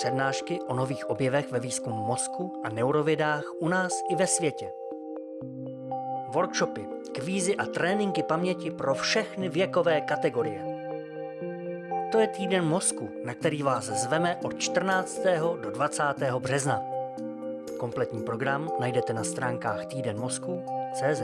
přednášky o nových objevech ve výzkumu mozku a neurovědách u nás i ve světě. Workshopy, kvízy a tréninky paměti pro všechny věkové kategorie. To je týden mozku, na který vás zveme od 14. do 20. března. Kompletní program najdete na stránkách týdenmozku.cz.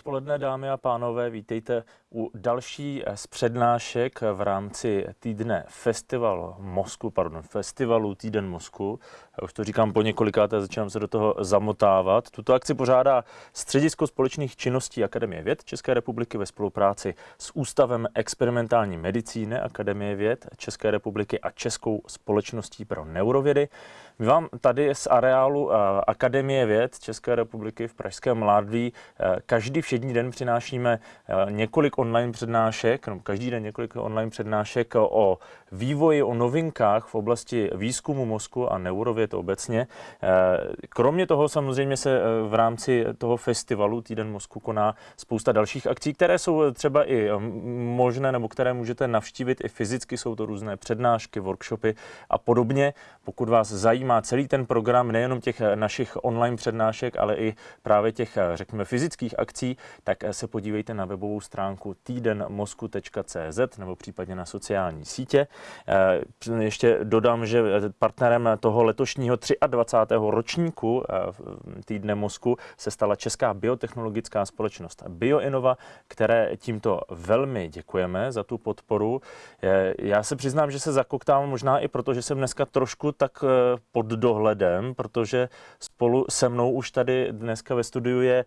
odpoledne, dámy a pánové. Vítejte u další z přednášek v rámci týdne Festival Mosku, pardon, Festivalu Týden Mosku. Já už to říkám po několikáté, začínám se do toho zamotávat. Tuto akci pořádá Středisko společných činností Akademie věd České republiky ve spolupráci s Ústavem experimentální medicíny Akademie věd České republiky a Českou společností pro neurovědy. My vám tady z areálu Akademie věd České republiky v Pražském Mládví každý všední den přinášíme několik online přednášek, no, každý den několik online přednášek o vývoji, o novinkách v oblasti výzkumu mozku a neurověd obecně. Kromě toho samozřejmě se v rámci toho festivalu Týden mozku koná spousta dalších akcí, které jsou třeba i možné nebo které můžete navštívit i fyzicky. Jsou to různé přednášky, workshopy a podobně. Pokud vás zajímá celý ten program, nejenom těch našich online přednášek, ale i právě těch, řekněme, fyzických akcí, tak se podívejte na webovou stránku týdenmozku.cz nebo případně na sociální sítě. Ještě dodám, že partnerem toho letošního 23. ročníku týdne mozku se stala Česká biotechnologická společnost Bioinova, které tímto velmi děkujeme za tu podporu. Já se přiznám, že se zakoktám možná i proto, že jsem dneska trošku tak pod dohledem, protože spolu se mnou už tady dneska ve studiu je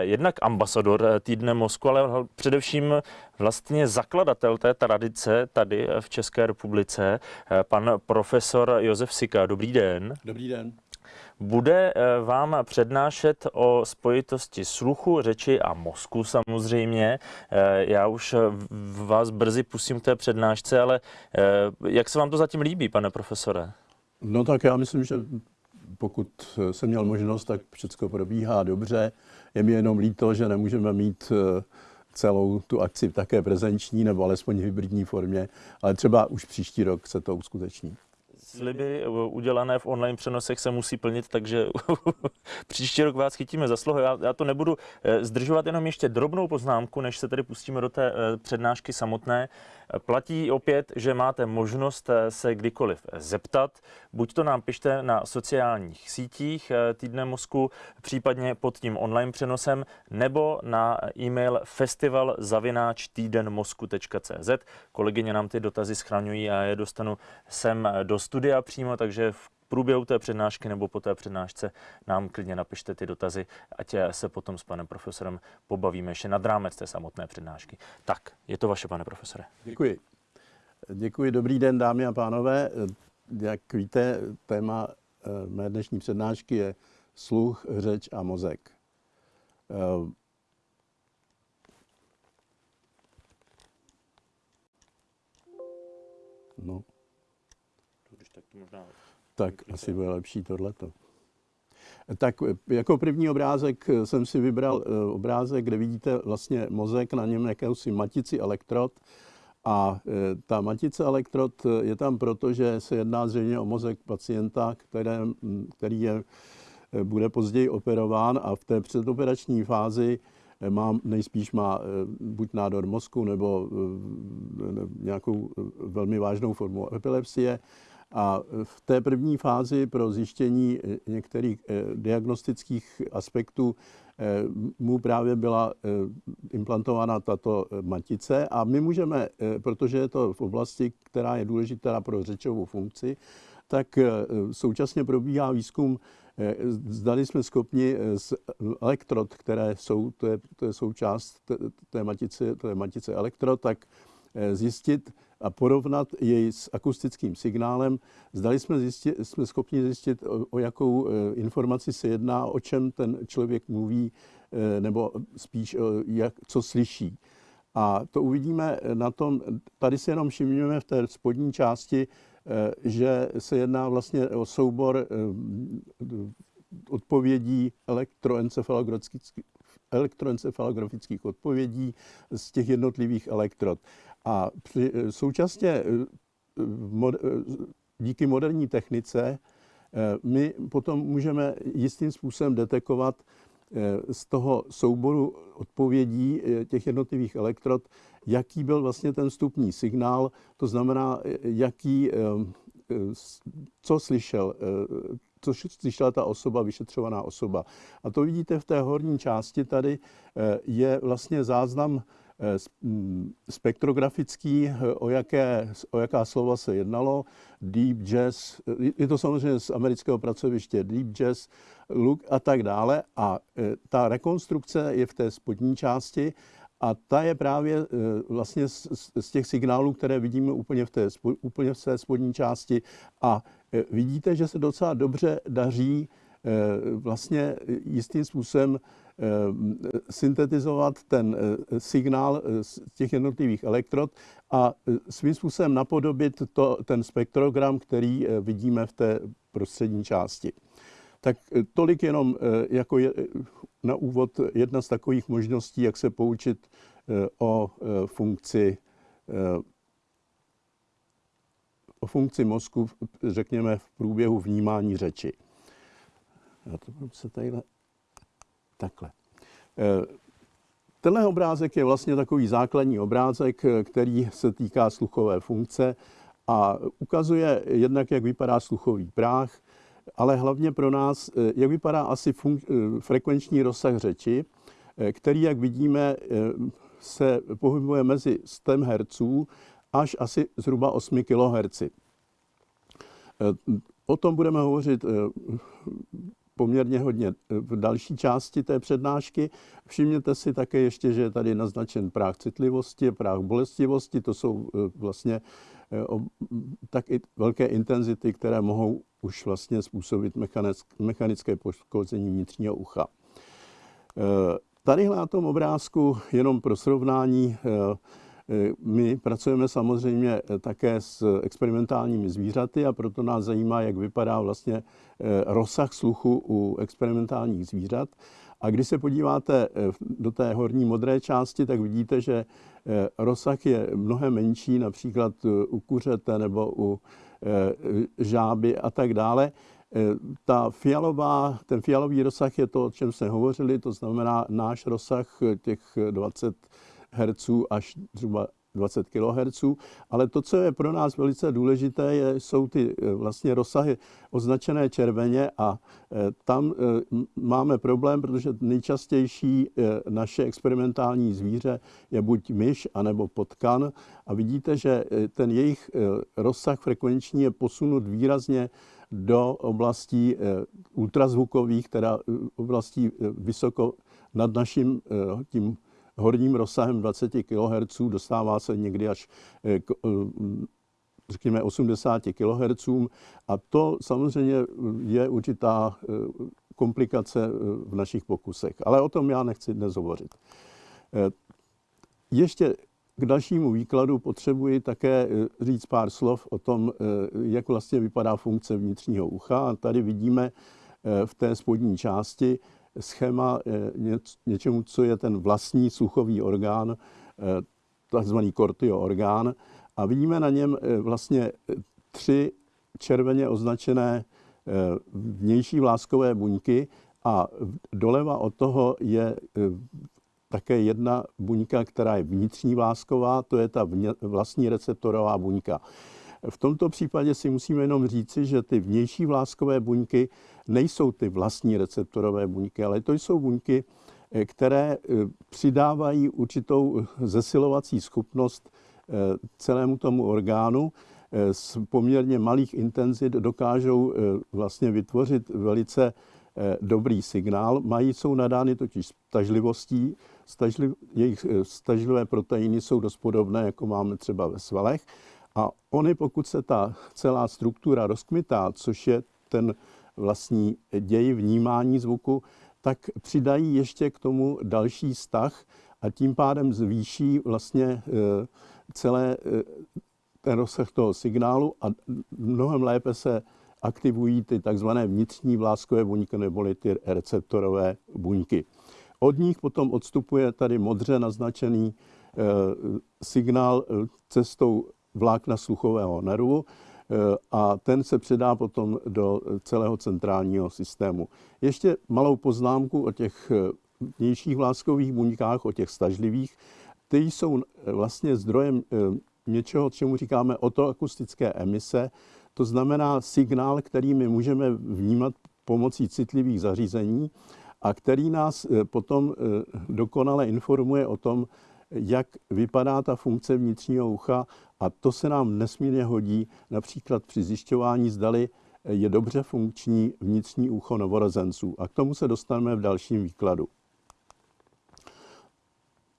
jednak ambasador týdne mozku, ale především vlastně zakladatel té tradice tady v České republice, pan profesor Josef Sika. Dobrý den. Dobrý den. Bude vám přednášet o spojitosti sluchu, řeči a mozku samozřejmě. Já už vás brzy pustím k té přednášce, ale jak se vám to zatím líbí, pane profesore? No tak já myslím, že pokud jsem měl možnost, tak všechno probíhá dobře. Je mi jenom líto, že nemůžeme mít celou tu akci také prezenční nebo alespoň v hybridní formě, ale třeba už příští rok se to uskuteční sliby udělané v online přenosech se musí plnit, takže příští rok vás chytíme za slovo. Já, já to nebudu zdržovat, jenom ještě drobnou poznámku, než se tedy pustíme do té přednášky samotné. Platí opět, že máte možnost se kdykoliv zeptat. Buď to nám pište na sociálních sítích Týdne mozku, případně pod tím online přenosem, nebo na e-mail festivalzavináč.týdenmozku.cz. Kolegyně nám ty dotazy schraňují a je dostanu sem do studia přímo, takže v průběhu té přednášky nebo po té přednášce nám klidně napište ty dotazy, ať se potom s panem profesorem pobavíme ještě nad rámec té samotné přednášky. Tak, je to vaše, pane profesore. Děkuji. Děkuji, dobrý den, dámy a pánové. Jak víte, téma mé dnešní přednášky je sluch, řeč a mozek. No. Tak to možná tak asi bude lepší tohleto. Tak jako první obrázek jsem si vybral obrázek, kde vidíte vlastně mozek, na něm jakousi matici elektrod. A ta matice elektrod je tam proto, že se jedná zřejmě o mozek pacienta, které, který je, bude později operován a v té předoperační fázi má, nejspíš má buď nádor mozku nebo nějakou velmi vážnou formu epilepsie a v té první fázi pro zjištění některých diagnostických aspektů mu právě byla implantována tato matice. A my můžeme, protože je to v oblasti, která je důležitá pro řečovou funkci, tak současně probíhá výzkum, zdali jsme schopni z elektrod, které jsou, to je, to je součást té matice, to je matice elektrod, tak zjistit, a porovnat jej s akustickým signálem. Zdali jsme, zjistit, jsme schopni zjistit, o, o jakou informaci se jedná, o čem ten člověk mluví, nebo spíš jak, co slyší. A to uvidíme na tom, tady si jenom všimněme v té spodní části, že se jedná vlastně o soubor odpovědí elektroencefalografických, elektroencefalografických odpovědí z těch jednotlivých elektrod. A při, současně díky moderní technice my potom můžeme jistým způsobem detekovat z toho souboru odpovědí těch jednotlivých elektrod, jaký byl vlastně ten vstupní signál, to znamená, jaký, co slyšel, co slyšela ta osoba, vyšetřovaná osoba. A to vidíte v té horní části tady, je vlastně záznam Eh, spektrografický, eh, o, jaké, o jaká slova se jednalo, deep jazz, eh, je to samozřejmě z amerického pracoviště, deep jazz, look a tak dále. A ta rekonstrukce je v té spodní části a ta je právě vlastně z, z těch signálů, které vidíme úplně v té, úplně v té spodní části. A vidíte, že se docela dobře daří vlastně jistým způsobem Eh, syntetizovat ten eh, signál eh, z těch jednotlivých elektrod a svým způsobem napodobit to, ten spektrogram, který vidíme v té prostřední části. Tak tolik jenom jako je, na úvod jedna z takových možností, jak se poučit o funkci o funkci mozku, řekněme, v průběhu vnímání řeči. Já to se tadyhle takhle. Eh, tenhle obrázek je vlastně takový základní obrázek, eh, který se týká sluchové funkce a ukazuje jednak, jak vypadá sluchový práh, ale hlavně pro nás, eh, jak vypadá asi frekvenční rozsah řeči, který, jak vidíme, se pohybuje mezi 100 Hz až asi zhruba 8 kHz. O tom budeme hovořit poměrně hodně eh, v další části té přednášky. Všimněte si také ještě, že je tady naznačen práh citlivosti, práh bolestivosti, to jsou eh, vlastně eh, tak i velké intenzity, které mohou už vlastně způsobit mechanické poškození vnitřního ucha. Tady na tom obrázku jenom pro srovnání my pracujeme samozřejmě eh, také s experimentálními zvířaty a proto nás zajímá, jak vypadá vlastně eh, rozsah sluchu u experimentálních zvířat. A když se podíváte do té horní modré části, tak vidíte, že rozsah je mnohem menší, například u kuřete nebo u žáby a tak dále. Ta fialová, ten fialový rozsah je to, o čem jsme hovořili, to znamená náš rozsah těch 20 Hz až zhruba 20 kHz, ale to, co je pro nás velice důležité, je, jsou ty eh, vlastně rozsahy označené červeně a eh, tam eh, máme problém, protože nejčastější naše experimentální zvíře je buď myš, anebo potkan a vidíte, že ten jejich rozsah frekvenční je posunut výrazně do oblastí ultrazvukových, teda oblastí vysoko nad naším tím horním rozsahem 20 kHz, dostává se někdy až eh, k, eh, řekněme 80 kHz a to samozřejmě je určitá eh, komplikace v našich pokusech. Ale o tom já nechci dnes hovořit. Ještě k dalšímu výkladu potřebuji také říct pár slov o tom, jak vlastně vypadá funkce vnitřního ucha. Tady vidíme v té spodní části schéma eh, něčemu, co je ten vlastní sluchový orgán, eh, takzvaný kortio orgán. A vidíme na něm eh, vlastně tři červeně označené vnější vláskové buňky a doleva od toho je také jedna buňka, která je vnitřní vlásková, to je ta vlastní receptorová buňka. V tomto případě si musíme jenom říci, že ty vnější vláskové buňky nejsou ty vlastní receptorové buňky, ale to jsou buňky, eh, které eh, přidávají určitou zesilovací schopnost eh, celému tomu orgánu. Z poměrně malých intenzit dokážou vlastně vytvořit velice dobrý signál. Mají, jsou nadány totiž stažlivostí, stažli, jejich stažlivé proteiny jsou dost podobné, jako máme třeba ve svalech. A oni, pokud se ta celá struktura rozkmitá, což je ten vlastní děj vnímání zvuku, tak přidají ještě k tomu další vztah a tím pádem zvýší vlastně e, celé e, ten rozsah toho signálu a mnohem lépe se aktivují ty takzvané vnitřní vláskové buňky neboli ty receptorové buňky. Od nich potom odstupuje tady modře naznačený signál cestou vlákna sluchového nervu a ten se předá potom do celého centrálního systému. Ještě malou poznámku o těch vnějších vláskových buňkách, o těch stažlivých. Ty jsou vlastně zdrojem něčeho, čemu říkáme otoakustické emise, to znamená signál, který my můžeme vnímat pomocí citlivých zařízení a který nás eh, potom eh, dokonale informuje o tom, jak vypadá ta funkce vnitřního ucha a to se nám nesmírně hodí například při zjišťování, zdali je dobře funkční vnitřní ucho novorozenců. A k tomu se dostaneme v dalším výkladu.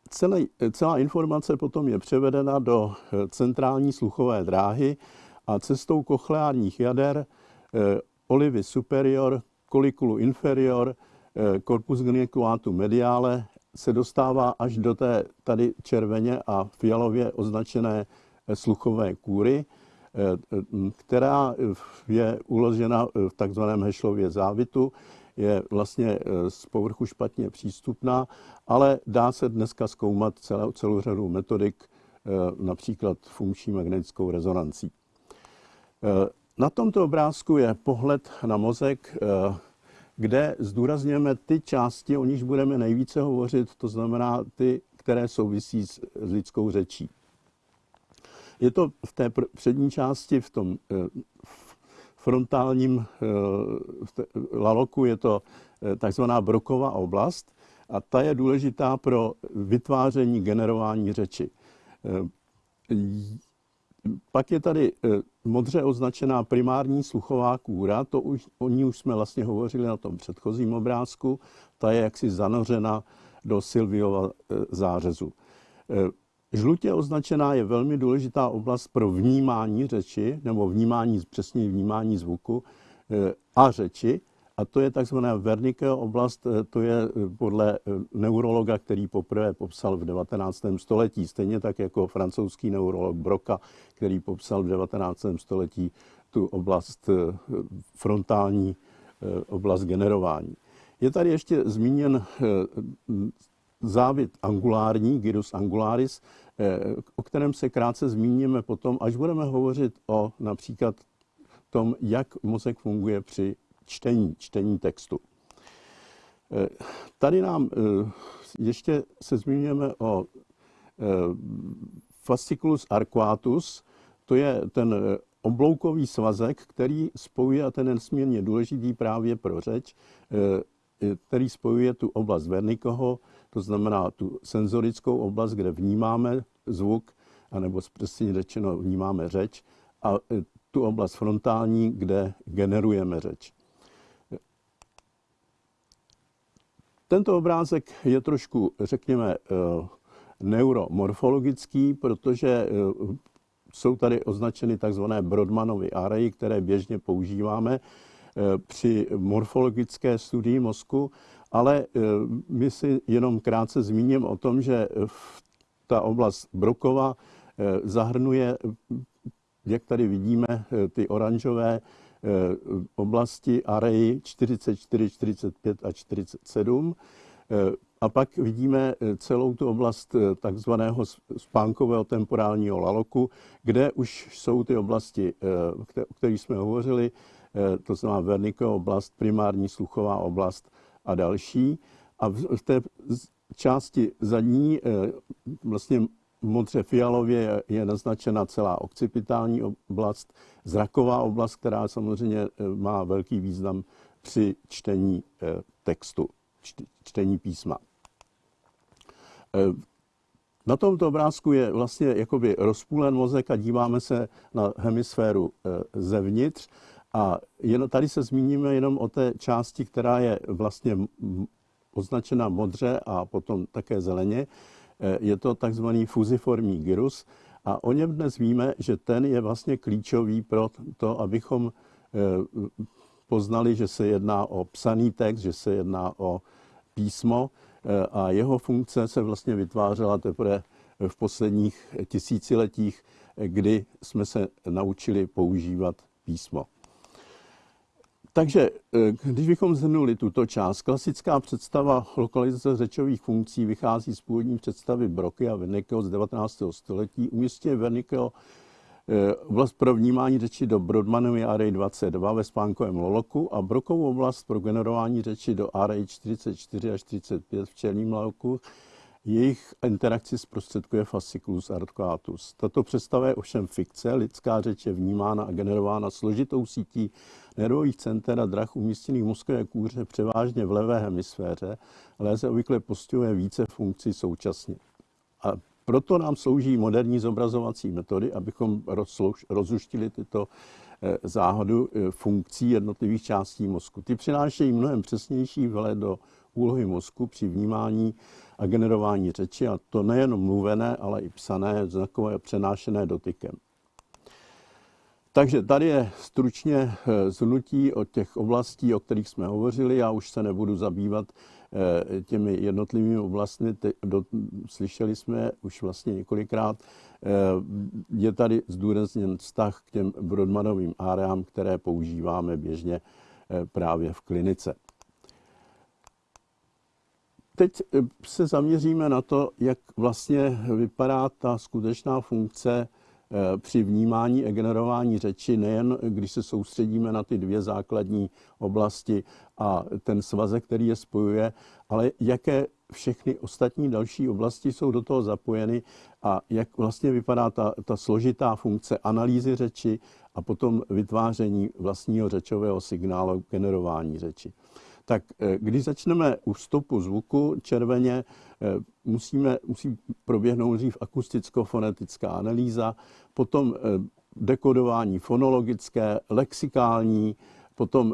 Celé, celá informace potom je převedena do eh, centrální sluchové dráhy a cestou kochleárních jader eh, olivy superior, kolikulu inferior, eh, corpus geniculatu mediale se dostává až do té tady červeně a fialově označené sluchové kůry, která je uložena v takzvaném Hešlově závitu je vlastně eh, z povrchu špatně přístupná, ale dá se dneska zkoumat celou, celou řadu metodik, eh, například funkční magnetickou rezonancí. Eh, na tomto obrázku je pohled na mozek, kde zdůrazňujeme ty části, o nichž budeme nejvíce hovořit, to znamená ty, které souvisí s lidskou řečí. Je to v té přední části, v tom frontálním eh, laloku je to eh, takzvaná broková oblast a ta je důležitá pro vytváření, generování řeči. Eh, pak je tady modře označená primární sluchová kůra, to už, o ní už jsme vlastně hovořili na tom předchozím obrázku, ta je jaksi zanořena do Silviova zářezu. Žlutě označená je velmi důležitá oblast pro vnímání řeči, nebo vnímání, přesně vnímání zvuku eh, a řeči. A to je takzvaná Wernickeho oblast, eh, to je eh, podle neurologa, který poprvé popsal v 19. století, stejně tak jako francouzský neurolog Broca, který popsal v 19. století tu oblast frontální, oblast generování. Je tady ještě zmíněn závit angulární, gyrus angularis, eh, o kterém se krátce zmíníme potom, až budeme hovořit o například tom, jak mozek funguje při čtení, čtení textu. Eh, tady nám eh, ještě se zmíníme o fasciculus arcuatus, to je ten obloukový svazek, který spojuje, a ten je nesmírně důležitý právě pro řeč, který spojuje tu oblast Vernikoho to znamená tu senzorickou oblast, kde vnímáme zvuk, anebo přesně řečeno vnímáme řeč, a tu oblast frontální, kde generujeme řeč. Tento obrázek je trošku, řekněme, e, neuromorfologický, protože e, jsou tady označeny takzvané Brodmanovy areji, které běžně používáme při morfologické studii mozku. Ale eh, my si jenom krátce zmíním o tom, že ta oblast Brokova eh, zahrnuje, jak tady vidíme, eh, ty oranžové oblasti areji 44, 45 a 47. A pak vidíme celou tu oblast takzvaného spánkového temporálního laloku, kde už jsou ty oblasti, o kterých jsme hovořili, to znamená Wernickeho oblast, primární sluchová oblast a další. A v té části zadní, eh, vlastně modře fialově je naznačena celá okcipitální oblast, zraková oblast, která samozřejmě eh, má velký význam při čtení eh, textu, čtení písma. Na tomto obrázku je vlastně jakoby rozpůlen mozek a díváme se na hemisféru zevnitř a jen, tady se zmíníme jenom o té části, která je vlastně označena modře a potom také zeleně. E, je to takzvaný fuziformní gyrus a o něm dnes víme, že ten je vlastně klíčový pro to, abychom e, poznali, že se jedná o psaný text, že se jedná o písmo e, a jeho funkce se vlastně vytvářela teprve v posledních tisíciletích, kdy jsme se naučili používat písmo. Takže když bychom zhrnuli tuto část, klasická představa lokalizace řečových funkcí vychází z původní představy Broky a Wernickeho z 19. století. Umístěně Wernickeho oblast pro vnímání řeči do Brodmanovy Array 22 ve spánkovém loloku a Brokovou oblast pro generování řeči do Array 44 až 45 v černém loloku jejich interakci zprostředkuje fasciculus arcuatus. Tato představa je ovšem fikce, lidská řeč je vnímána a generována složitou sítí nervových center a drah umístěných v mozkové kůře převážně v levé hemisféře, ale se obvykle postihuje více funkcí současně. A proto nám slouží moderní zobrazovací metody, abychom rozuštili tyto eh, záhadu eh, funkcí jednotlivých částí mozku. Ty přinášejí mnohem přesnější vhled do úlohy mozku při vnímání a generování řeči, a to nejen mluvené, ale i psané, znakové přenášené dotykem. Takže tady je stručně eh, zhrnutí od těch oblastí, o kterých jsme hovořili. Já už se nebudu zabývat eh, těmi jednotlivými oblastmi. Slyšeli jsme už vlastně několikrát. Eh, je tady zdůrazněn vztah k těm Brodmanovým áreám, které používáme běžně právě v klinice. Teď eh, se zaměříme na to, jak vlastně vypadá ta skutečná funkce eh, při vnímání a generování řeči, nejen když se soustředíme na ty dvě základní oblasti a ten svazek, který je spojuje, ale jaké všechny ostatní další oblasti jsou do toho zapojeny a jak vlastně vypadá ta, ta složitá funkce analýzy řeči a potom vytváření vlastního řečového signálu, generování řeči tak eh, když začneme u vstupu zvuku červeně, eh, musíme, musí proběhnout dřív akusticko-fonetická analýza, potom eh, dekodování fonologické, lexikální, potom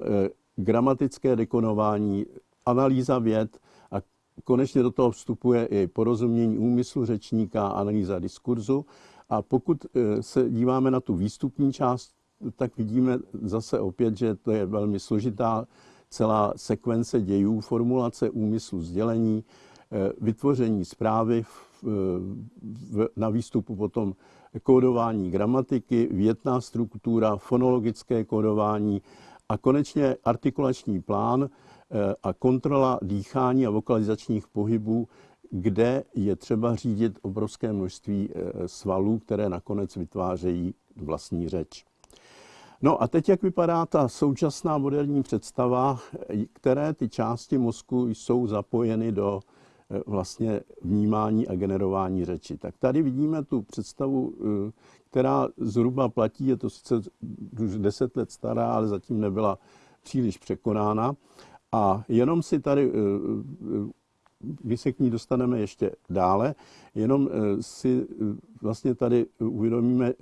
gramatické dekodování, analýza věd a konečně do toho vstupuje i porozumění úmyslu řečníka, analýza diskurzu. A pokud se díváme na tu výstupní část, tak vidíme zase opět, že to je velmi složitá celá sekvence dějů, formulace úmyslu sdělení, eh, vytvoření zprávy na výstupu potom kódování gramatiky, větná struktura, fonologické kódování a konečně artikulační plán eh, a kontrola dýchání a vokalizačních pohybů, kde je třeba řídit obrovské množství eh, svalů, které nakonec vytvářejí vlastní řeč. No a teď, jak vypadá ta současná moderní představa, které ty části mozku jsou zapojeny do eh, vlastně vnímání a generování řeči. Tak tady vidíme tu představu, eh, která zhruba platí, je to sice už deset let stará, ale zatím nebyla příliš překonána. A jenom si tady, eh, my se k ní dostaneme ještě dále, jenom si vlastně tady uvědomíme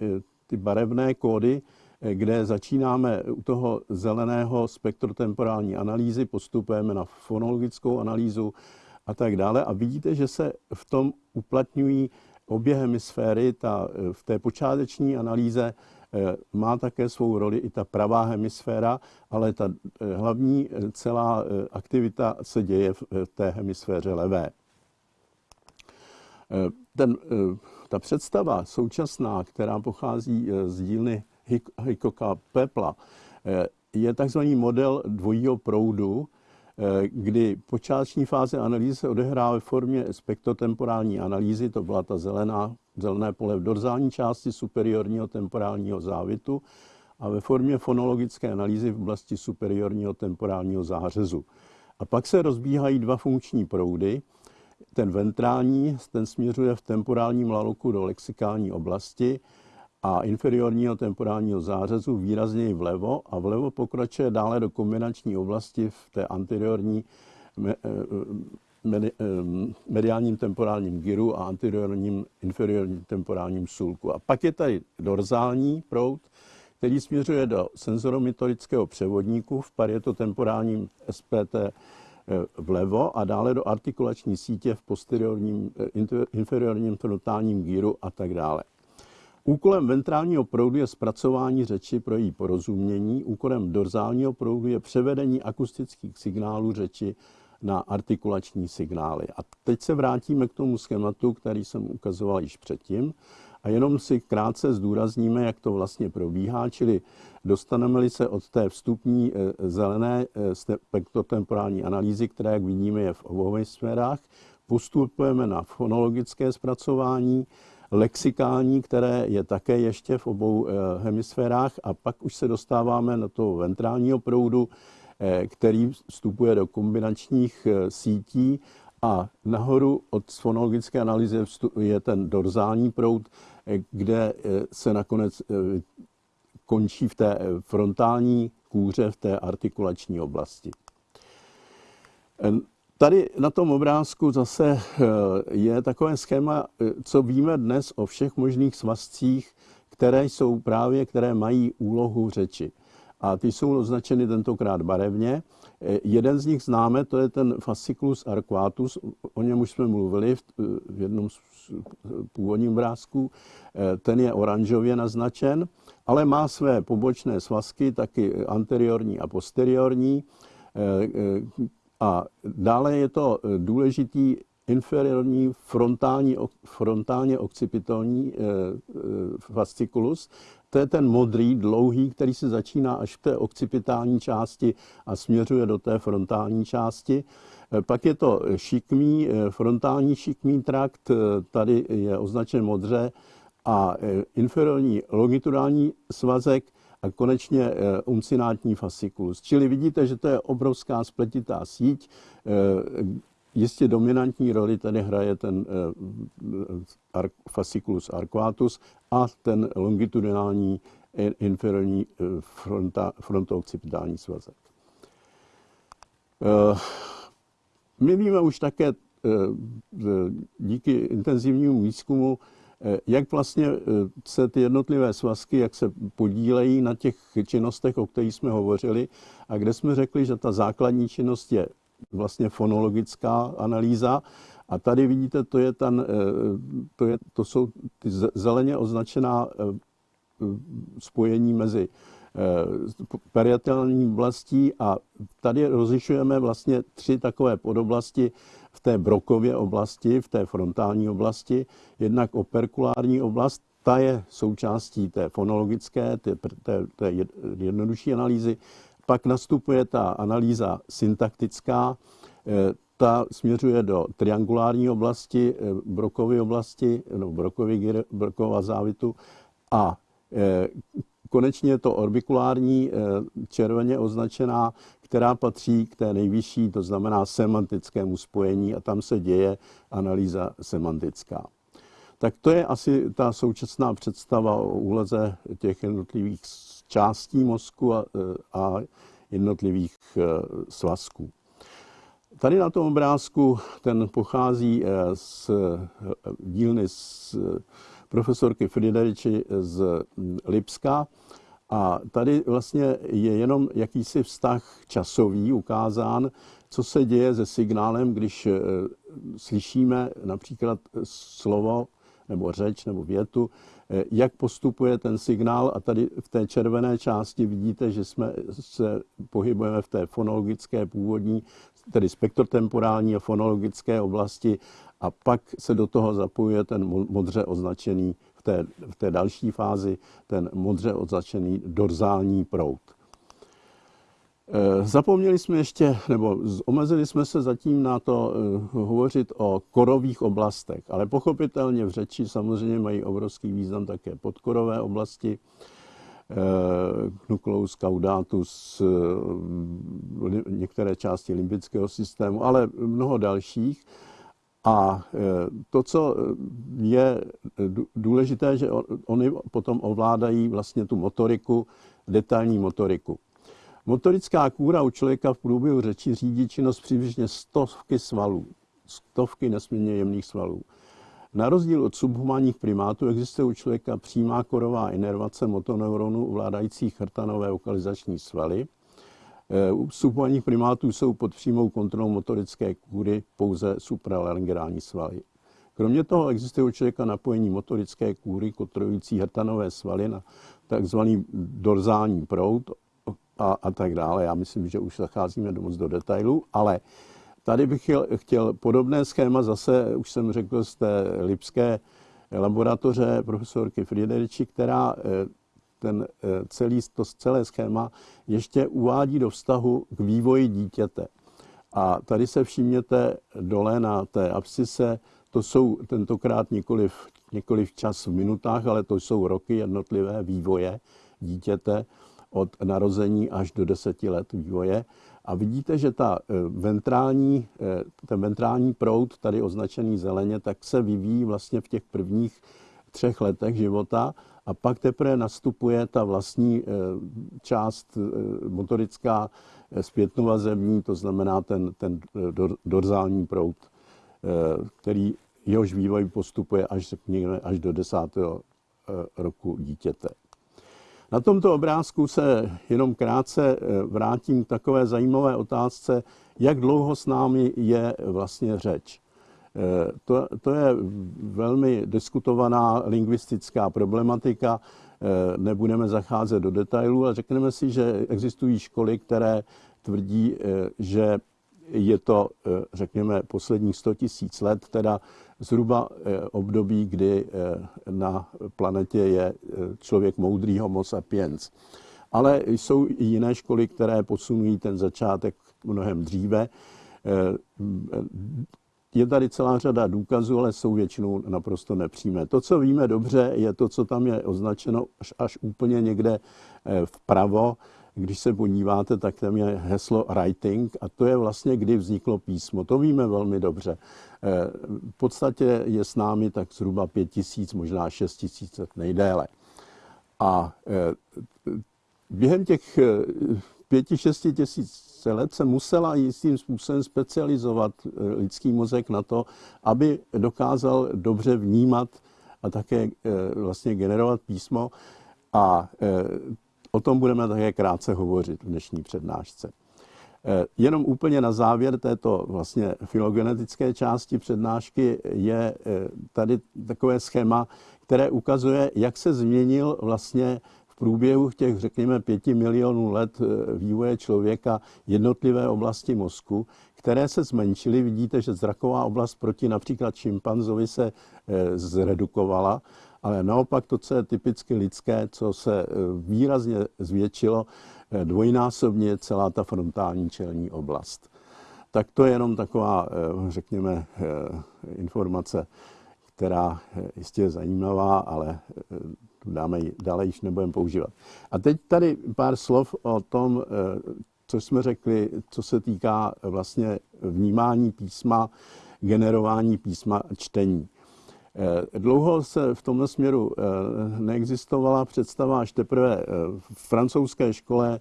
ty barevné kódy, kde začínáme u toho zeleného spektrotemporální analýzy, postupujeme na fonologickou analýzu a tak dále. A vidíte, že se v tom uplatňují obě hemisféry. Ta, v té počáteční analýze eh, má také svou roli i ta pravá hemisféra, ale ta eh, hlavní eh, celá aktivita se děje v té hemisféře levé. Ten, ta představa současná, která pochází z dílny Hickoka Pepla, eh, je takzvaný model dvojího proudu, eh, kdy počáteční fáze analýzy se odehrává ve formě spektrotemporální analýzy, to byla ta zelená, zelené pole v dorzální části superiorního temporálního závitu a ve formě fonologické analýzy v oblasti superiorního temporálního zářezu. A pak se rozbíhají dva funkční proudy. Ten ventrální, ten směřuje v temporálním laloku do lexikální oblasti a inferiorního temporálního zářezu výrazněji vlevo a vlevo pokračuje dále do kombinační oblasti v té anteriorní eh, eh, mediálním temporálním gyru a anteriorním inferiorním temporálním sulku. A pak je tady dorzální proud, který směřuje do senzoromotorického převodníku v parietotemporálním SPT eh, vlevo a dále do artikulační sítě v posteriorním, inferiorním frontálním gíru a tak dále. Úkolem ventrálního proudu je zpracování řeči pro její porozumění, úkolem dorzálního proudu je převedení akustických signálů řeči na artikulační signály. A teď se vrátíme k tomu schématu, který jsem ukazoval již předtím. A jenom si krátce zdůrazníme, jak to vlastně probíhá, čili dostaneme-li se od té vstupní zelené spektrotemporální analýzy, která, jak vidíme, je v obou sférách, postupujeme na fonologické zpracování, lexikální, které je také ještě v obou hemisférách a pak už se dostáváme na toho ventrálního proudu, který vstupuje do kombinačních sítí a nahoru od fonologické analýzy je ten dorzální proud, kde se nakonec končí v té frontální kůře, v té artikulační oblasti. Tady na tom obrázku zase je takové schéma, co víme dnes o všech možných svazcích, které jsou právě, které mají úlohu řeči. A ty jsou označeny tentokrát barevně. Jeden z nich známe, to je ten fasciculus arquatus, o něm už jsme mluvili v, jednom z původním obrázků. Ten je oranžově naznačen, ale má své pobočné svazky, taky anteriorní a posteriorní. A dále je to důležitý inferiorní frontální, frontálně occipitální fasciculus, to je ten modrý, dlouhý, který se začíná až v té occipitální části a směřuje do té frontální části. Eh, pak je to šikmý, eh, frontální šikmý trakt, eh, tady je označen modře, a inferiorní longitudální svazek a konečně uncinátní fasciculus. Čili vidíte, že to je obrovská spletitá síť, Jistě dominantní roli tady hraje ten uh, fasciculus arquatus a ten longitudinální inferiorní uh, fronta, frontoocipitální svazek. My víme už také díky intenzivnímu výzkumu, jak vlastně se ty jednotlivé svazky, jak se podílejí na těch činnostech, o kterých jsme hovořili, a kde jsme řekli, že ta základní činnost je vlastně fonologická analýza. A tady vidíte, to, je ten, eh, to, je, to jsou ty zeleně označená eh, spojení mezi eh, periatelní oblastí a tady rozlišujeme vlastně tři takové podoblasti té brokově oblasti, v té frontální oblasti. Jednak operkulární oblast, ta je součástí té fonologické, té, té, té jednodušší analýzy. Pak nastupuje ta analýza syntaktická, eh, ta směřuje do triangulární oblasti, eh, brokové oblasti, no, brokový, brokova závitu a eh, konečně je to orbikulární červeně označená, která patří k té nejvyšší, to znamená semantickému spojení a tam se děje analýza semantická. Tak to je asi ta současná představa o úleze těch jednotlivých částí mozku a, a jednotlivých e, svazků. Tady na tom obrázku ten pochází e, z e, dílny z profesorky Frideriči z Lipska. A tady vlastně je jenom jakýsi vztah časový ukázán, co se děje se signálem, když slyšíme například slovo nebo řeč nebo větu, eh, jak postupuje ten signál. A tady v té červené části vidíte, že jsme se pohybujeme v té fonologické původní, tedy spektrotemporální a fonologické oblasti. A pak se do toho zapojuje ten modře označený té, v té další fázi, ten modře označený dorzální proud. Eh, zapomněli jsme ještě, nebo omezili jsme se zatím na to eh, hovořit o korových oblastech, ale pochopitelně v řeči samozřejmě mají obrovský význam také podkorové oblasti, eh, nucleus caudatus, některé části limbického systému, ale mnoho dalších. A to, co je důležité, že oni potom ovládají vlastně tu motoriku, detailní motoriku. Motorická kůra u člověka v průběhu řeči řídí činnost přibližně stovky svalů, stovky nesmírně jemných svalů. Na rozdíl od subhumánních primátů existuje u člověka přímá korová inervace motoneuronů ovládajících chrtanové lokalizační svaly. E, u subhumánních primátů jsou pod přímou kontrolou motorické kůry pouze supralaryngeální svaly. Kromě toho existuje u člověka napojení motorické kůry kontrolující hrtanové svaly na takzvaný dorzální proud, a, a tak dále. Já myslím, že už zacházíme do moc do detailů, ale tady bych chtěl, chtěl podobné schéma zase, už jsem řekl, z té lipské laboratoře profesorky Friederiči, která ten celý, to celé schéma ještě uvádí do vztahu k vývoji dítěte. A tady se všimněte dole na té abscise, to jsou tentokrát nikoliv, nikoliv čas v minutách, ale to jsou roky jednotlivé vývoje dítěte od narození až do deseti let vývoje. A vidíte, že ta eh, ventrální, eh, ten ventrální proud, tady označený zeleně, tak se vyvíjí vlastně v těch prvních třech letech života a pak teprve nastupuje ta vlastní eh, část motorická zpětnovazební, to znamená ten, ten dorzální proud, který jehož vývoj postupuje až, řekněme, až do desátého roku dítěte. Na tomto obrázku se jenom krátce eh, vrátím k takové zajímavé otázce, jak dlouho s námi je vlastně řeč. Eh, to, to je velmi diskutovaná lingvistická problematika, eh, nebudeme zacházet do detailů, ale řekneme si, že existují školy, které tvrdí, že je to, řekněme, posledních 100 tisíc let, teda zhruba eh, období, kdy eh, na planetě je eh, člověk moudrý homo sapiens. Ale jsou i jiné školy, které posunují ten začátek mnohem dříve. Je tady celá řada důkazů, ale jsou většinou naprosto nepřímé. To, co víme dobře, je to, co tam je označeno až, až úplně někde vpravo, když se podíváte, tak tam je heslo writing a to je vlastně, kdy vzniklo písmo. To víme velmi dobře. Eh, v podstatě je s námi tak zhruba pět tisíc, možná šest tisíc nejdéle. A eh, během těch eh, pěti, šesti tisíc let se musela jistým způsobem specializovat lidský mozek na to, aby dokázal dobře vnímat a také vlastně generovat písmo. A O tom budeme také krátce hovořit v dnešní přednášce. Eh, jenom úplně na závěr této vlastně filogenetické části přednášky je eh, tady takové schéma, které ukazuje, jak se změnil vlastně v průběhu těch, řekněme, pěti milionů let eh, vývoje člověka jednotlivé oblasti mozku, které se zmenšily. Vidíte, že zraková oblast proti například šimpanzovi se zredukovala ale naopak to, co je typicky lidské, co se eh, výrazně zvětšilo, eh, dvojnásobně celá ta frontální čelní oblast. Tak to je jenom taková, eh, řekněme, informace, která jistě je zajímavá, ale dáme dále již nebudeme používat. A teď tady pár slov o tom, co jsme řekli, co se týká vlastně vnímání písma, generování písma a čtení. Eh, dlouho se v tomto směru eh, neexistovala představa, až teprve eh, v francouzské škole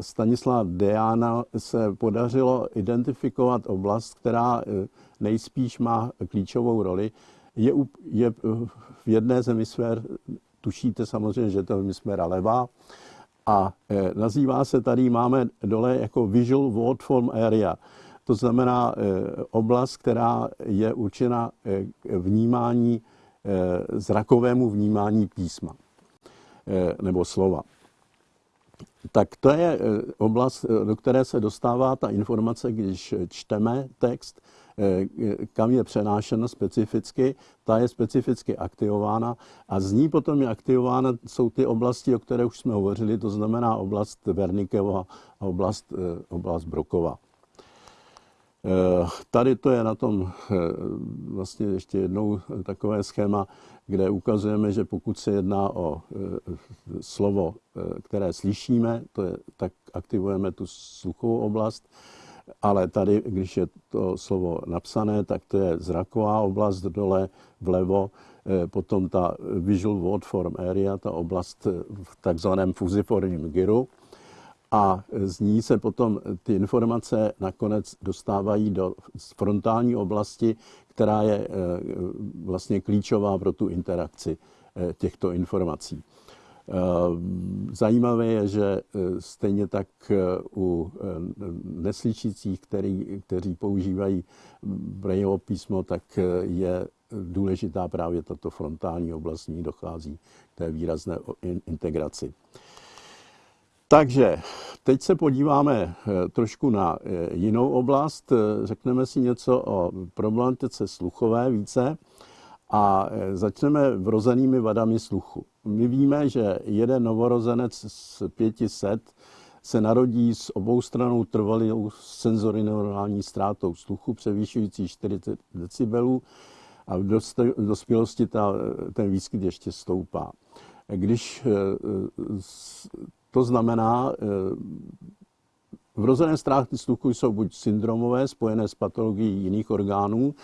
Stanislav Deana se podařilo identifikovat oblast, která nejspíš má klíčovou roli. Je, je v jedné z hemisfér, tušíte samozřejmě, že to je hemisféra levá, a nazývá se tady, máme dole jako Visual Word Form Area. To znamená eh, oblast, která je určena k vnímání, zrakovému vnímání písma nebo slova. Tak to je oblast, do které se dostává ta informace, když čteme text, kam je přenášena specificky, ta je specificky aktivována a z ní potom je aktivována, jsou ty oblasti, o které už jsme hovořili, to znamená oblast Vernikeva a oblast, oblast Brokova. Eh, tady to je na tom eh, vlastně ještě jednou takové schéma, kde ukazujeme, že pokud se jedná o eh, slovo, které slyšíme, to je, tak aktivujeme tu sluchovou oblast, ale tady, když je to slovo napsané, tak to je zraková oblast dole vlevo, potom ta visual word form area, ta oblast v takzvaném fuziformním gyru, a z ní se potom ty informace nakonec dostávají do frontální oblasti, která je eh, vlastně klíčová pro tu interakci eh, těchto informací. Eh, zajímavé je, že stejně tak u neslyšících, který, kteří používají Brailleovo písmo, tak je důležitá právě tato frontální oblast, ní dochází k té výrazné integraci. Takže teď se podíváme eh, trošku na eh, jinou oblast. Eh, řekneme si něco o problematice sluchové více. A začneme vrozenými vadami sluchu. My víme, že jeden novorozenec z 500 se narodí s obou stranou trvalou senzorineuronální ztrátou sluchu převýšující 40 decibelů a v dospělosti ta, ten výskyt ještě stoupá. Když to znamená, vrozené ztráty sluchu jsou buď syndromové, spojené s patologií jiných orgánů,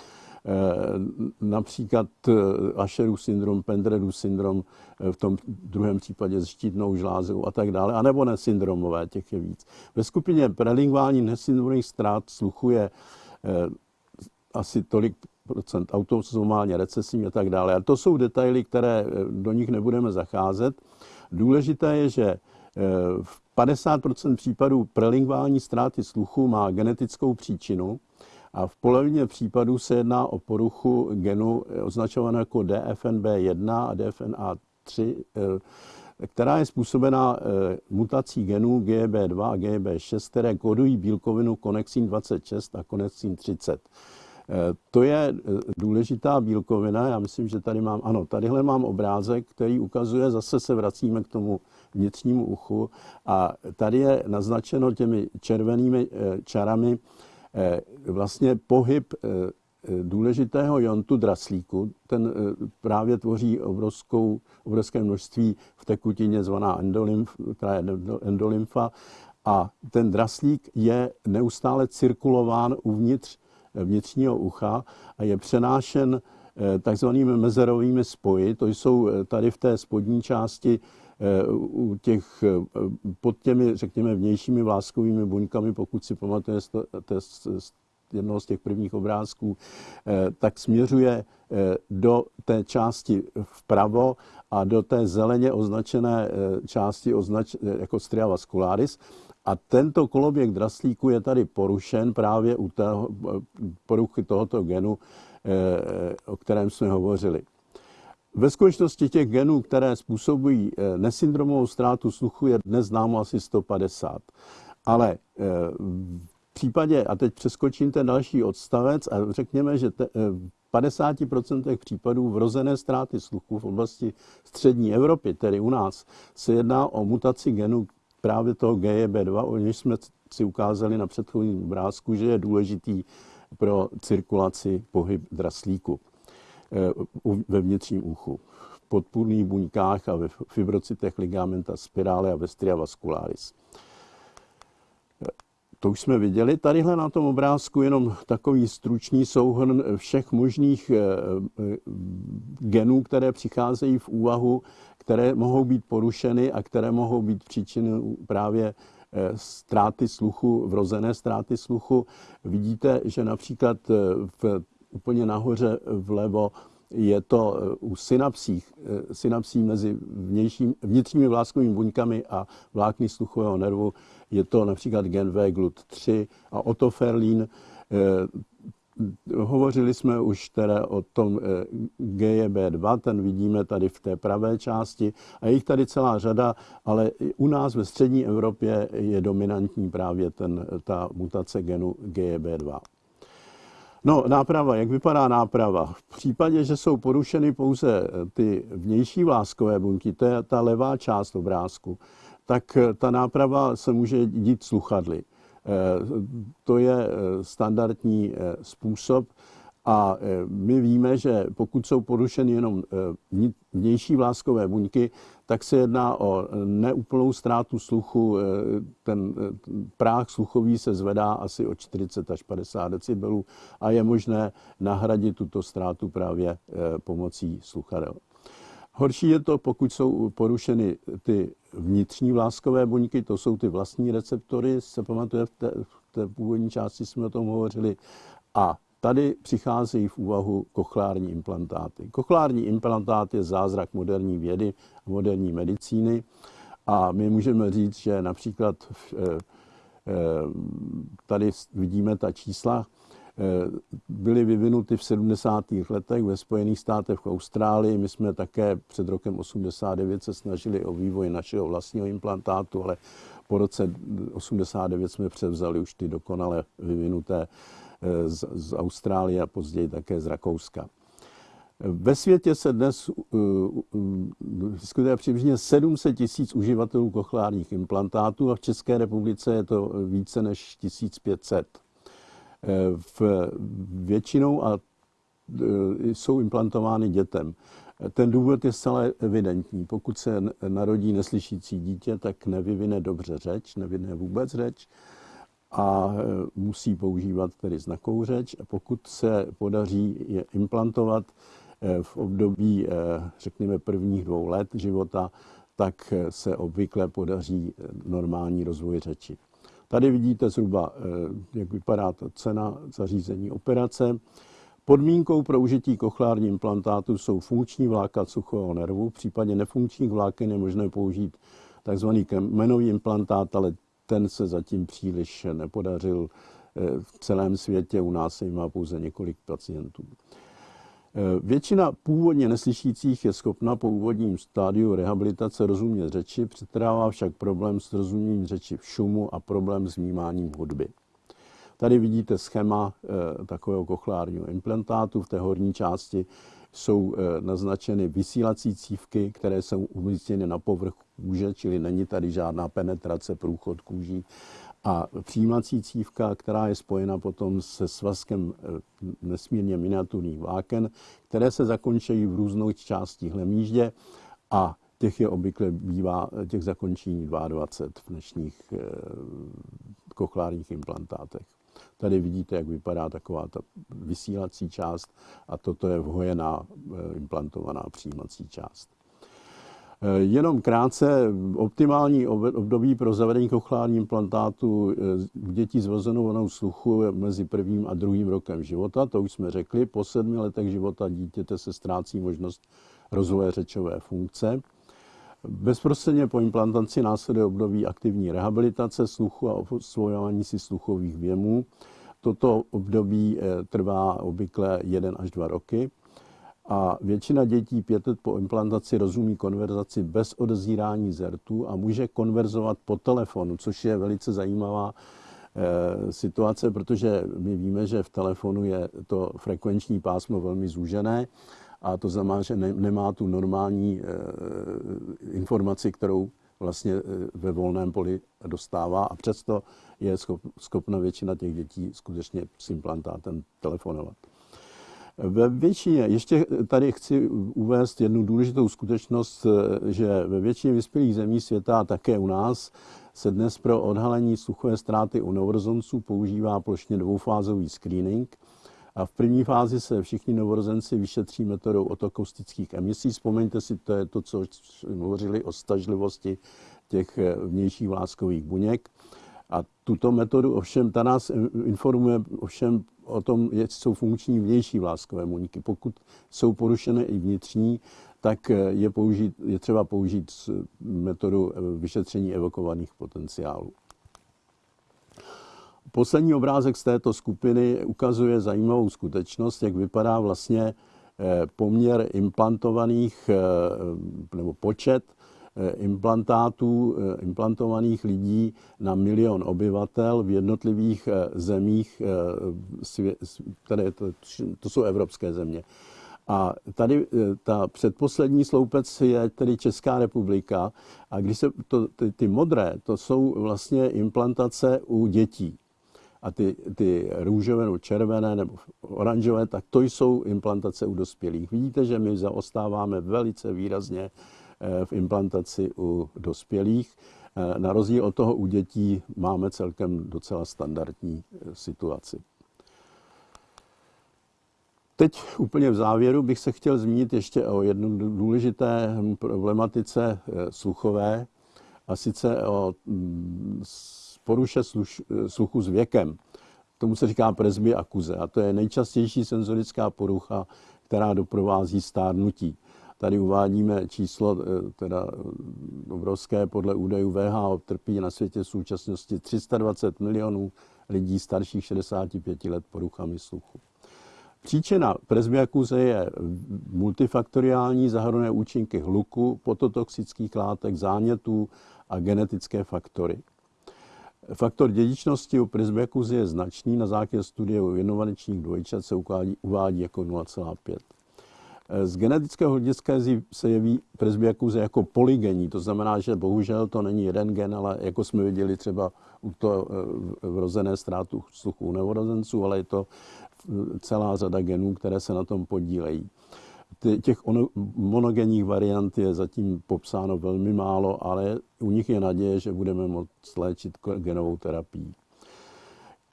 například eh, Asherův syndrom, Pendredův syndrom, eh, v tom druhém případě s štítnou žlázou a tak dále, anebo nesyndromové, těch je víc. Ve skupině prelingvální nesyndromových ztrát sluchu je asi tolik procent autosomálně recesivní a tak dále. A to jsou detaily, které do nich nebudeme zacházet. Důležité je, že v 50% případů prelingvální ztráty sluchu má genetickou příčinu, a v polovině případů se jedná o poruchu genu označované jako DFNB1 a DFNA3, eh, která je způsobena eh, mutací genů GB2 a GB6, které kodují bílkovinu konexin 26 a konexin 30. Eh, to je důležitá bílkovina. Já myslím, že tady mám, ano, tadyhle mám obrázek, který ukazuje, zase se vracíme k tomu vnitřnímu uchu a tady je naznačeno těmi červenými čarami vlastně pohyb eh, eh, důležitého jontu draslíku, ten právě tvoří obrovskou, obrovské množství v tekutině zvaná endolymf, která je endolymfa a ten draslík je neustále cirkulován uvnitř vnitřního ucha a je přenášen takzvanými mezerovými spoji. To jsou tady v té spodní části u těch, eh, pod těmi, řekněme, vnějšími vláskovými buňkami, pokud si pamatujete z jednoho z těch prvních obrázků, eh, tak směřuje eh, do té části vpravo a do té zeleně označené části označ, jako stria vascularis. A tento koloběh draslíku je tady porušen právě u toho, poruchy tohoto genu, o kterém jsme hovořili. Ve skutečnosti těch genů, které způsobují eh, nesyndromovou ztrátu sluchu, je dnes známo asi 150. Ale eh, v případě, a teď přeskočím ten další odstavec a řekněme, že te, eh, v 50% případů vrozené ztráty sluchu v oblasti střední Evropy, tedy u nás, se jedná o mutaci genu právě toho GEB2, o něž jsme si ukázali na předchozím obrázku, že je důležitý pro cirkulaci pohyb draslíku. Eh, ve vnitřním uchu, v podpůrných buňkách a ve fibrocitech ligamenta spirále a vestria vascularis. Eh, to už jsme viděli. Tadyhle na tom obrázku jenom takový stručný souhrn všech možných eh, genů, které přicházejí v úvahu, které mohou být porušeny a které mohou být příčinou právě ztráty sluchu, vrozené ztráty sluchu. Vidíte, že například v úplně nahoře vlevo je to eh, u synapsí, eh, synapsí mezi vnějším, vnitřními vláskovými buňkami a vlákny sluchového nervu. Je to například gen V GLUT3 a otoferlín. Eh, hovořili jsme už teda o tom GEB2, ten vidíme tady v té pravé části a je jich tady celá řada, ale u nás ve střední Evropě je dominantní právě ten, ta mutace genu GEB2. No, náprava, jak vypadá náprava? V případě, že jsou porušeny pouze eh, ty vnější vláskové buňky, to je ta levá část obrázku, tak eh, ta náprava se může dít sluchadly. Eh, to je standardní způsob a my víme, že pokud jsou porušeny jenom vnější vláskové buňky, tak se jedná o neúplnou ztrátu sluchu. Ten práh sluchový se zvedá asi o 40 až 50 decibelů a je možné nahradit tuto ztrátu právě eh, pomocí sluchadel. Horší je to, pokud jsou porušeny ty vnitřní vláskové buňky, to jsou ty vlastní receptory, se pamatuje, v té, v té původní části jsme o tom hovořili, a Tady přicházejí v úvahu kochlární implantáty. Kochlární implantát je zázrak moderní vědy a moderní medicíny a my můžeme říct, že například eh, eh, tady vidíme ta čísla, eh, byly vyvinuty v 70. letech ve Spojených státech v Austrálii. My jsme také před rokem 89 se snažili o vývoj našeho vlastního implantátu, ale po roce 89 jsme převzali už ty dokonale vyvinuté z, z Austrálie a později také z Rakouska. Ve světě se dnes vyskytuje přibližně 700 tisíc uživatelů kochlárních implantátů a v České republice je to více než 1500. V většinou a jsou implantovány dětem. Ten důvod je zcela evidentní. Pokud se narodí neslyšící dítě, tak nevyvine dobře řeč, nevyvine vůbec řeč a musí používat tedy znakovou řeč. Pokud se podaří je implantovat eh, v období, eh, řekněme, prvních dvou let života, tak se obvykle podaří normální rozvoj řeči. Tady vidíte zhruba, jak vypadá ta cena zařízení operace. Podmínkou pro užití kochlární implantátu jsou funkční vláka suchého nervu. V případě nefunkčních vláken je možné použít tzv. kmenový implantát, ale ten se zatím příliš nepodařil eh, v celém světě. U nás se má pouze několik pacientů. Eh, většina původně neslyšících je schopna po úvodním stádiu rehabilitace rozumět řeči, přetrává však problém s rozuměním řeči v šumu a problém s vnímáním hudby. Tady vidíte schéma eh, takového kochlárního implantátu. V té horní části jsou eh, naznačeny vysílací cívky, které jsou umístěny na povrch kůže, čili není tady žádná penetrace, průchod kůží. A přijímací cívka, která je spojena potom se svazkem eh, nesmírně miniaturních vláken, které se zakončí v různých částích hlemíždě a těch je obvykle bývá těch zakončení 22 v dnešních kochlárních implantátech. Tady vidíte, jak vypadá taková ta vysílací část a toto je vhojená eh, implantovaná přijímací část. Eh, jenom krátce, optimální období pro zavedení kochlární implantátu u eh, dětí s vrozenou sluchu je mezi prvním a druhým rokem života, to už jsme řekli. Po sedmi letech života dítěte se ztrácí možnost rozvoje řečové funkce. Bezprostředně po implantaci následuje období aktivní rehabilitace sluchu a osvojování si sluchových věmů. Toto období eh, trvá obvykle 1 až 2 roky a většina dětí pět let po implantaci rozumí konverzaci bez odezírání zertu a může konverzovat po telefonu, což je velice zajímavá eh, situace, protože my víme, že v telefonu je to frekvenční pásmo velmi zúžené a to znamená, že ne, nemá tu normální e, informaci, kterou vlastně eh, ve volném poli dostává a přesto je schop, schopna většina těch dětí skutečně s implantátem telefonovat. Ve většině, ještě tady chci uvést jednu důležitou skutečnost, eh, že ve většině vyspělých zemí světa a také u nás se dnes pro odhalení sluchové ztráty u novorozenců používá plošně dvoufázový screening – a v první fázi se všichni novorozenci vyšetří metodou otokustických emisí. Vzpomeňte si, to je to, co hovořili o stažlivosti těch eh, vnějších vláskových buněk. A tuto metodu ovšem, ta nás informuje ovšem o tom, jak jsou funkční vnější vláskové buňky. Pokud jsou porušené i vnitřní, tak eh, je, použít, je třeba použít metodu eh, vyšetření evokovaných potenciálů. Poslední obrázek z této skupiny ukazuje zajímavou skutečnost, jak vypadá vlastně eh, poměr implantovaných eh, nebo počet eh, implantátů, implantovaných lidí na milion obyvatel v jednotlivých zemích, které to, to jsou evropské země. A tady ta předposlední sloupec je tedy Česká republika a když se to, ty, ty modré, to jsou vlastně implantace u dětí a ty, ty růžové nebo červené nebo oranžové, tak to jsou implantace u dospělých. Vidíte, že my zaostáváme velice výrazně eh, v implantaci u dospělých. Eh, na rozdíl od toho u dětí máme celkem docela standardní eh, situaci. Teď úplně v závěru bych se chtěl zmínit ještě o jednom důležité problematice sluchové, a sice o mm, poruše sluš, sluchu s věkem. Tomu se říká presbyakuze a to je nejčastější senzorická porucha, která doprovází stárnutí. Tady uvádíme číslo eh, teda eh, obrovské, podle údajů VHO trpí na světě v současnosti 320 milionů lidí starších 65 let poruchami sluchu. Příčina presbyakuze je multifaktoriální, zahrnuje účinky hluku, pototoxických látek, zánětů a genetické faktory. Faktor dědičnosti u presbykuzy je značný. Na základě studie u inovačních dvojčat se uvádí, uvádí jako 0,5. Z genetického hlediska se jeví presbyakuze jako polygenní, to znamená, že bohužel to není jeden gen, ale jako jsme viděli třeba u to vrozené ztrátu sluchu u novorozenců, ale je to celá řada genů, které se na tom podílejí. Těch monogenních variant je zatím popsáno velmi málo, ale u nich je naděje, že budeme moct léčit genovou terapií.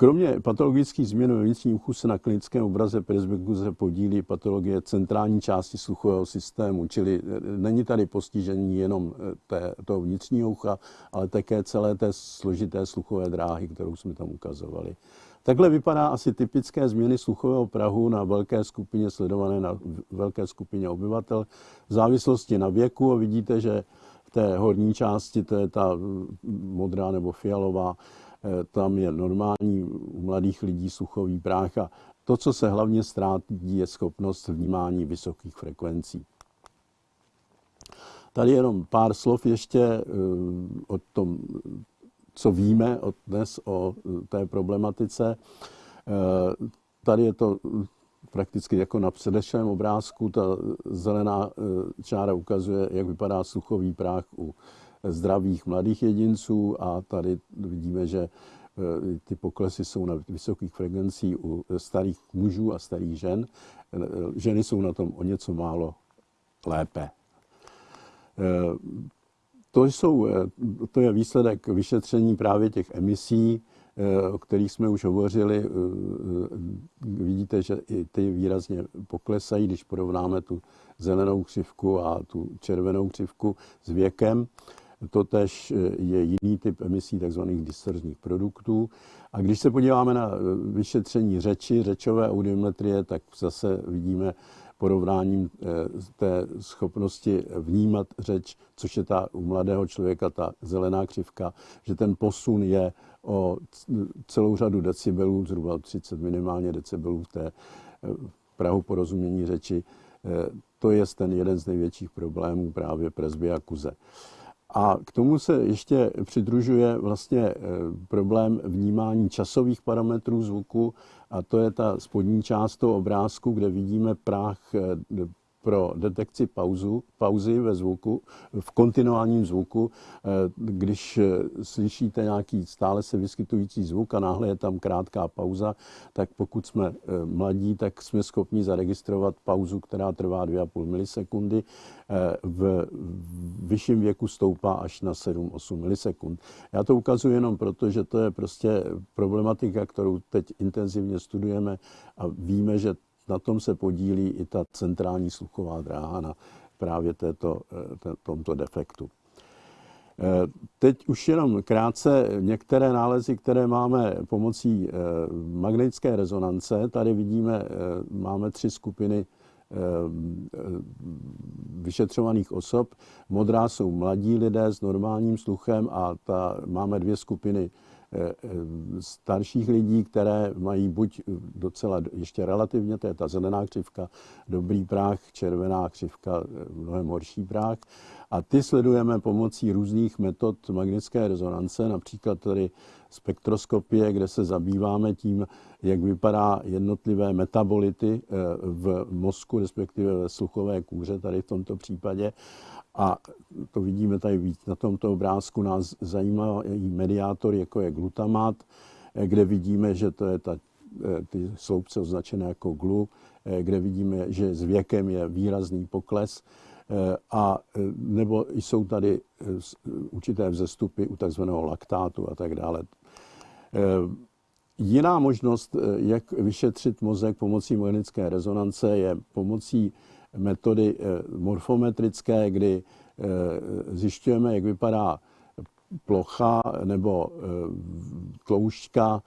Kromě patologických změn ve vnitřním uchu se na klinickém obraze presbykuze podílí patologie centrální části sluchového systému, čili e, není tady postižení jenom e, té, toho vnitřního ucha, ale také celé té složité sluchové dráhy, kterou jsme tam ukazovali. Takhle vypadá asi typické změny sluchového prahu na velké skupině sledované na velké skupině obyvatel v závislosti na věku a vidíte, že v té horní části, to je ta modrá nebo fialová, eh, tam je normální u mladých lidí sluchový práh a to, co se hlavně ztrátí, je schopnost vnímání vysokých frekvencí. Tady jenom pár slov ještě eh, o tom co víme od dnes o eh, té problematice. Eh, tady je to prakticky jako na předešlém obrázku. Ta zelená čára ukazuje, jak vypadá sluchový práh u zdravých mladých jedinců a tady vidíme, že ty poklesy jsou na vysokých frekvencích u starých mužů a starých žen. Ženy jsou na tom o něco málo lépe. To, jsou, eh, to je výsledek vyšetření právě těch emisí, eh, o kterých jsme už hovořili. Eh, vidíte, že i ty výrazně poklesají, když porovnáme tu zelenou křivku a tu červenou křivku s věkem. Totež je jiný typ emisí tzv. distorzních produktů. A když se podíváme na vyšetření řeči, řečové audiometrie, tak zase vidíme porovnáním eh, té schopnosti vnímat řeč, což je ta u mladého člověka ta zelená křivka, že ten posun je o celou řadu decibelů, zhruba 30 minimálně decibelů v té eh, prahu porozumění řeči. Eh, to je ten jeden z největších problémů právě presbyakuze. A k tomu se ještě přidružuje vlastně problém vnímání časových parametrů zvuku a to je ta spodní část toho obrázku, kde vidíme práh eh, pro detekci pauzu, pauzy ve zvuku, v kontinuálním zvuku. Eh, když eh, slyšíte nějaký stále se vyskytující zvuk a náhle je tam krátká pauza, tak pokud jsme mladí, tak jsme schopni zaregistrovat pauzu, která trvá 2,5 milisekundy. V vyšším věku stoupá až na 7-8 milisekund. Já to ukazuji jenom proto, že to je prostě problematika, kterou teď intenzivně studujeme a víme, že na tom se podílí i ta centrální sluchová dráha na právě této, eh, tomto defektu. Eh, teď už jenom krátce některé nálezy, které máme pomocí eh, magnetické rezonance. Tady vidíme, máme tři skupiny vyšetřovaných osob. Modrá jsou mladí lidé s normálním sluchem a ta, máme dvě skupiny starších lidí, které mají buď docela ještě relativně, to je ta zelená křivka, dobrý práh, červená křivka, eh, mnohem horší práh. A ty sledujeme pomocí různých metod magnetické rezonance, například tady spektroskopie, kde se zabýváme tím, jak vypadá jednotlivé metabolity v mozku, respektive ve sluchové kůře, tady v tomto případě. A to vidíme tady víc na tomto obrázku. Nás zajímá i mediátor, jako je glutamát, eh, kde vidíme, že to je ta, eh, ty sloupce označené jako glu, eh, kde vidíme, že s věkem je výrazný pokles a nebo jsou tady určité vzestupy u takzvaného laktátu a tak dále. Jiná možnost, jak vyšetřit mozek pomocí magnetické rezonance, je pomocí metody eh, morfometrické, kdy eh, zjišťujeme, jak vypadá plocha nebo eh, tloušťka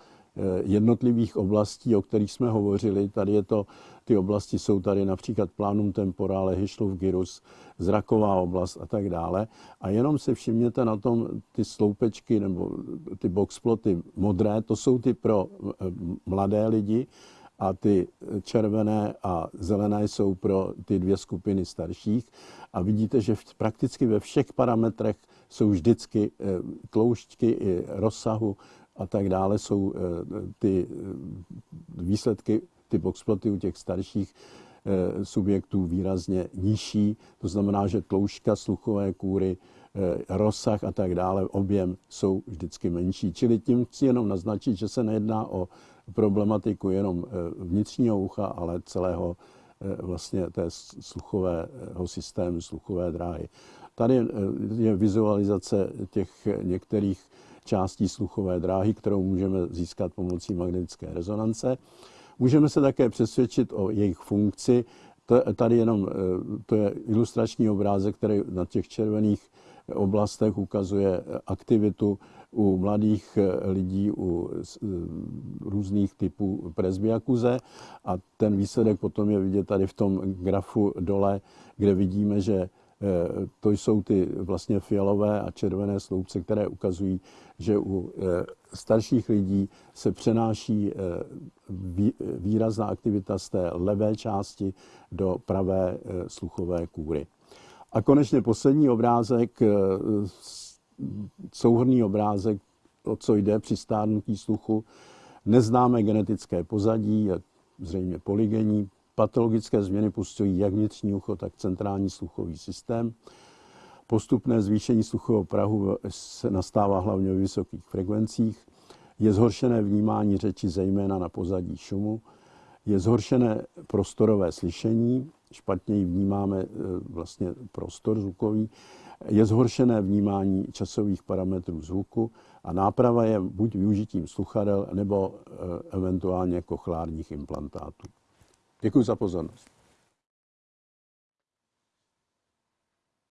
jednotlivých oblastí, o kterých jsme hovořili. Tady je to, ty oblasti jsou tady například planum temporale, Hyšlův gyrus, zraková oblast a tak dále. A jenom se všimněte na tom ty sloupečky nebo ty boxploty modré, to jsou ty pro mladé lidi a ty červené a zelené jsou pro ty dvě skupiny starších. A vidíte, že prakticky ve všech parametrech jsou vždycky eh, tloušťky i rozsahu a tak dále jsou eh, ty eh, výsledky, ty boxploty u těch starších subjektů výrazně nižší. To znamená, že tloušťka sluchové kůry, rozsah a tak dále, objem jsou vždycky menší. Čili tím chci jenom naznačit, že se nejedná o problematiku jenom vnitřního ucha, ale celého vlastně té sluchového systému, sluchové dráhy. Tady je vizualizace těch některých částí sluchové dráhy, kterou můžeme získat pomocí magnetické rezonance. Můžeme se také přesvědčit o jejich funkci. Tady jenom to je ilustrační obrázek, který na těch červených oblastech ukazuje aktivitu u mladých lidí, u různých typů presbyakuze a ten výsledek potom je vidět tady v tom grafu dole, kde vidíme, že Eh, to jsou ty vlastně fialové a červené sloupce, které ukazují, že u eh, starších lidí se přenáší eh, výrazná aktivita z té levé části do pravé sluchové kůry. A konečně poslední obrázek, souhrný obrázek, o co jde při stárnutí sluchu. Neznáme genetické pozadí, je zřejmě polygenní, Patologické změny postihují jak vnitřní ucho, tak centrální sluchový systém. Postupné zvýšení sluchového prahu se nastává hlavně v vysokých frekvencích. Je zhoršené vnímání řeči zejména na pozadí šumu. Je zhoršené prostorové slyšení, špatněji vnímáme e, vlastně prostor zvukový. Je zhoršené vnímání časových parametrů zvuku a náprava je buď využitím sluchadel nebo e, eventuálně kochlárních implantátů. Děkuji za pozornost.